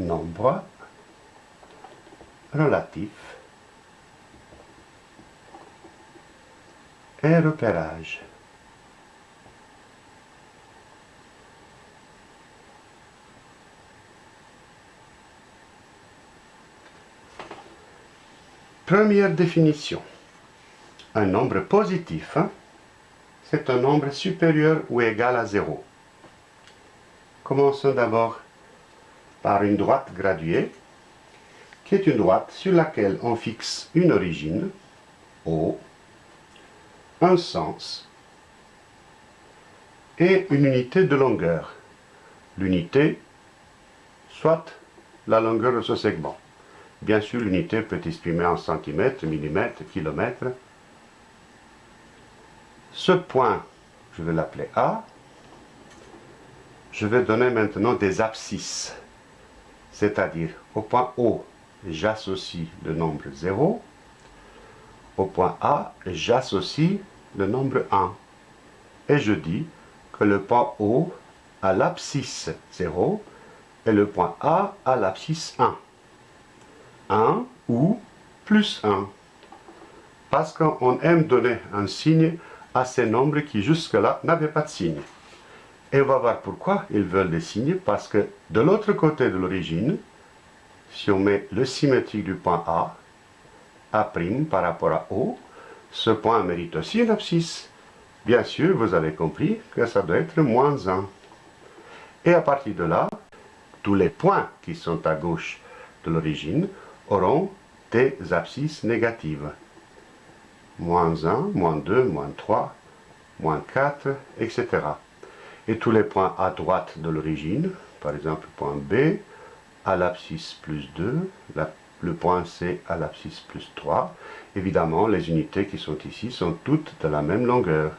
nombre relatif et repérage. Première définition. Un nombre positif, hein, c'est un nombre supérieur ou égal à 0. Commençons d'abord par une droite graduée, qui est une droite sur laquelle on fixe une origine, O, un sens et une unité de longueur. L'unité, soit la longueur de ce segment. Bien sûr, l'unité peut exprimer en centimètres, millimètres, kilomètres. Ce point, je vais l'appeler A. Je vais donner maintenant des abscisses, c'est-à-dire au point O, j'associe le nombre 0. Au point A, j'associe le nombre 1. Et je dis que le point O a l'abscisse 0 et le point A a l'abscisse 1. 1 ou plus 1. Parce qu'on aime donner un signe à ces nombres qui jusque-là n'avaient pas de signe. Et on va voir pourquoi ils veulent des signes, parce que de l'autre côté de l'origine, si on met le symétrique du point A, A' par rapport à O, ce point mérite aussi une abscisse. Bien sûr, vous avez compris que ça doit être moins 1. Et à partir de là, tous les points qui sont à gauche de l'origine auront des abscisses négatives. Moins 1, moins 2, moins 3, moins 4, etc. Et tous les points à droite de l'origine, par exemple point B, à l'abscisse plus 2, le point C à l'abscisse plus 3. Évidemment, les unités qui sont ici sont toutes de la même longueur.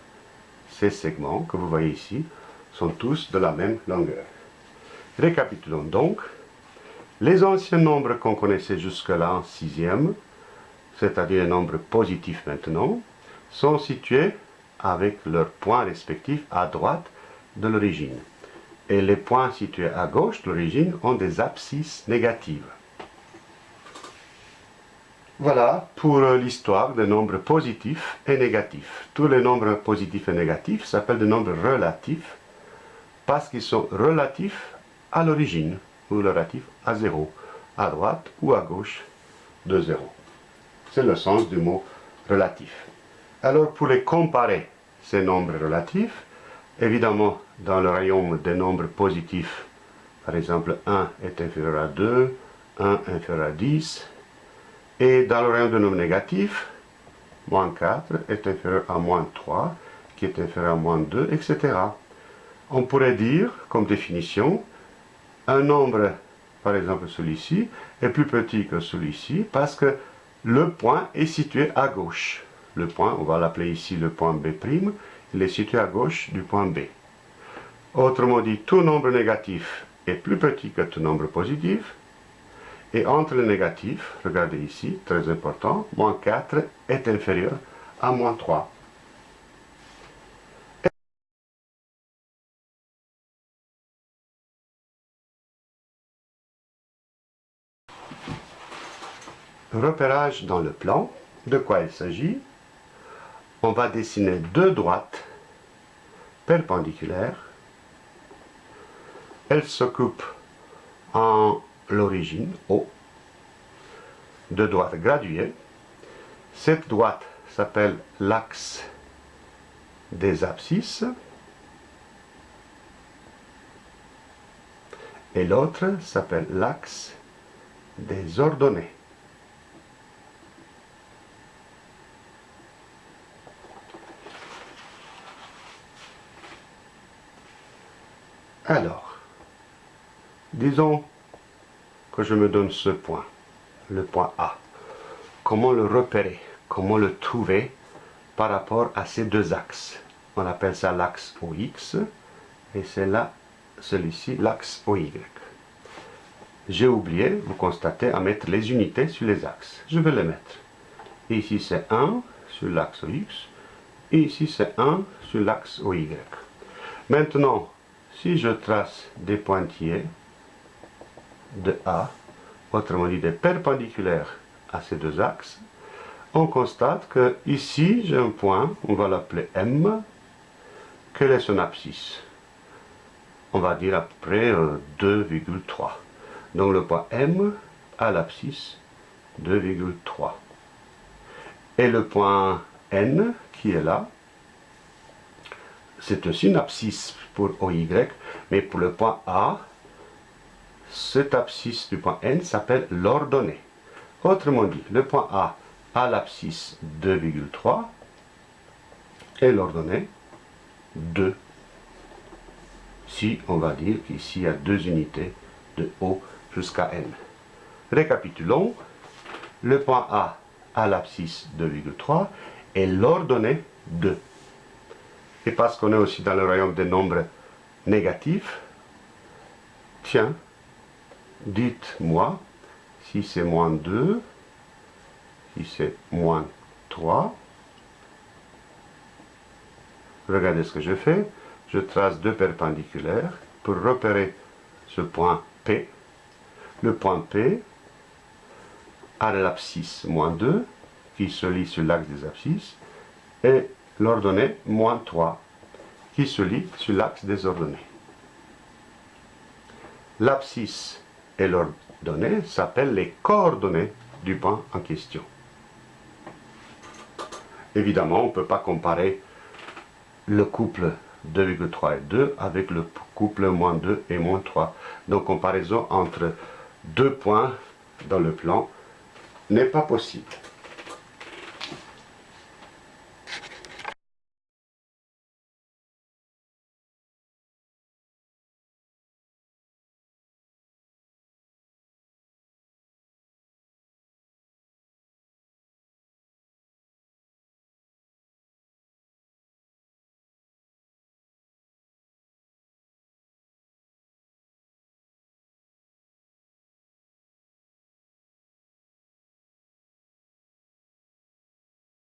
Ces segments que vous voyez ici sont tous de la même longueur. Récapitulons donc. Les anciens nombres qu'on connaissait jusque-là en sixième, c'est-à-dire les nombres positifs maintenant, sont situés avec leurs points respectifs à droite de l'origine. Et les points situés à gauche de l'origine ont des abscisses négatives. Voilà pour l'histoire des nombres positifs et négatifs. Tous les nombres positifs et négatifs s'appellent des nombres relatifs parce qu'ils sont relatifs à l'origine ou relatifs à 0, à droite ou à gauche de 0. C'est le sens du mot relatif. Alors pour les comparer, ces nombres relatifs, évidemment dans le rayon des nombres positifs, par exemple 1 est inférieur à 2, 1 inférieur à 10, et dans le rayon des nombres négatifs, moins 4 est inférieur à moins 3, qui est inférieur à moins 2, etc. On pourrait dire, comme définition, un nombre, par exemple celui-ci, est plus petit que celui-ci parce que le point est situé à gauche. Le point, on va l'appeler ici le point B', il est situé à gauche du point B. Autrement dit, tout nombre négatif est plus petit que tout nombre positif. Et entre les négatifs, regardez ici, très important, moins 4 est inférieur à moins 3. repérage dans le plan. De quoi il s'agit? On va dessiner deux droites perpendiculaires. Elles s'occupent en l'origine, O, de droites graduées. Cette droite s'appelle l'axe des abscisses. Et l'autre s'appelle l'axe des ordonnées. Alors, disons que je me donne ce point, le point A. Comment le repérer Comment le trouver par rapport à ces deux axes? On appelle ça l'axe OX et c'est là, celui-ci, l'axe OY. J'ai oublié, vous constatez, à mettre les unités sur les axes. Je vais les mettre. Ici c'est 1 sur l'axe OX et ici c'est 1 sur l'axe OY. Maintenant, si je trace des pointillés, de A, autrement dit des perpendiculaires à ces deux axes, on constate que ici j'ai un point, on va l'appeler M. Quel est son abscisse? On va dire à peu près 2,3. Euh, Donc le point M a l'abscisse 2,3. Et le point N qui est là, c'est une abscisse pour OY, mais pour le point A, cette abscisse du point N s'appelle l'ordonnée. Autrement dit, le point A a l'abscisse 2,3 et l'ordonnée 2. Si on va dire qu'ici il y a deux unités de O jusqu'à N. Récapitulons, le point A a l'abscisse 2,3 et l'ordonnée 2. Et parce qu'on est aussi dans le royaume des nombres négatifs, tiens, dites-moi si c'est moins 2, si c'est moins 3. Regardez ce que je fais. Je trace deux perpendiculaires pour repérer ce point P. Le point P a l'abscisse moins 2 qui se lie sur l'axe des abscisses et l'ordonnée moins 3 qui se lie sur l'axe des ordonnées. L'abscisse et l'ordonnée s'appellent les coordonnées du point en question. Évidemment, on ne peut pas comparer le couple 2,3 et 2 avec le couple moins 2 et moins 3. Donc comparaison entre deux points dans le plan n'est pas possible.